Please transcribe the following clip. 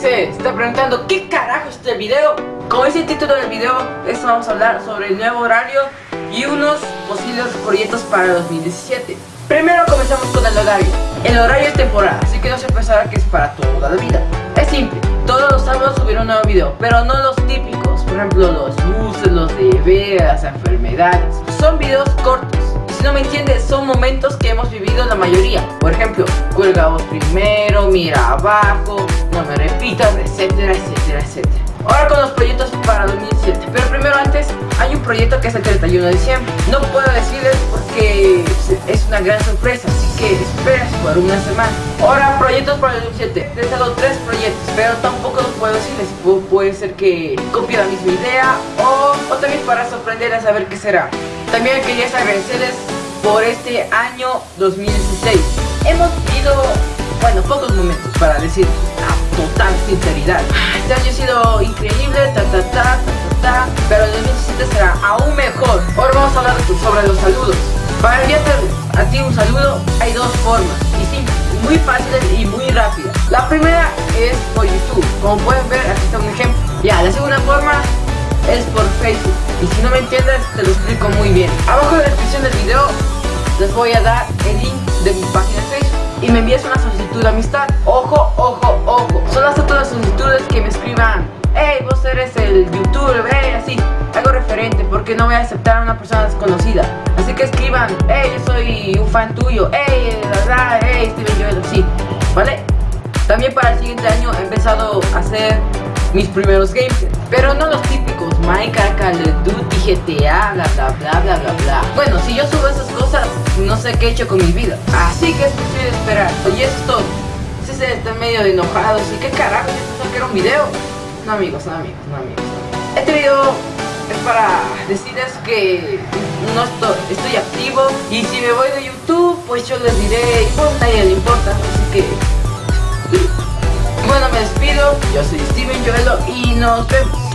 se está preguntando ¿Qué carajo es este video? Como dice el título del video, esto vamos a hablar sobre el nuevo horario y unos posibles proyectos para 2017 Primero comenzamos con el horario El horario es temporal, así que no se pensará que es para toda la vida Es simple, todos los sábados subir un nuevo video, pero no los típicos Por ejemplo los buses, los de las enfermedades Son videos cortos si no me entiendes, son momentos que hemos vivido la mayoría. Por ejemplo, cuelga vos primero, mira abajo, no me repitas, etcétera, etcétera, etcétera. Ahora con los proyectos para 2017. Pero primero antes, hay un proyecto que es el 31 de diciembre. No puedo decirles porque es una gran sorpresa, así que esperas por una semana. Ahora, proyectos para el 2017. Les he dado tres proyectos, pero tampoco los puedo decirles. puede ser que copie la misma idea o, o también para sorprender a saber qué será. También quería agradecerles por este año 2016. Hemos vivido, bueno, pocos momentos para decir la total sinceridad. Este año ha sido increíble, ta ta ta, ta ta ta, pero el 2017 será aún mejor. Ahora vamos a hablar sobre los saludos. Para enviarte a ti un saludo hay dos formas, y sí, muy fáciles y muy rápidas. La primera es por YouTube, como pueden ver, aquí está un ejemplo. Ya, la segunda forma es por Facebook. Y si no me entiendes, te lo explico muy bien. Abajo en la descripción del video les voy a dar el link de mi página de Facebook y me envías una solicitud de amistad. Ojo, ojo, ojo. Acepto las solicitudes que me escriban. Hey, vos eres el youtuber, hey, así, algo referente, porque no voy a aceptar a una persona desconocida. Así que escriban, hey, yo soy un fan tuyo, hey, la verdad, hey, Steven Joel, sí, ¿vale? También para el siguiente año he empezado a hacer mis primeros games, pero no los típicos Minecraft, Call of Duty, GTA, bla bla bla bla bla. Bueno, si yo subo esas cosas, no sé qué he hecho con mi vida. Así que es posible esperar. Y eso. Si se está medio de enojados y qué carajo, yo que era un video. No amigos, no amigos, no amigos. Este video es para decirles que no estoy, activo y si me voy de YouTube, pues yo les diré, pues nadie le importa, así que... Bueno, me despido. Yo soy Steven Joelo y nos vemos.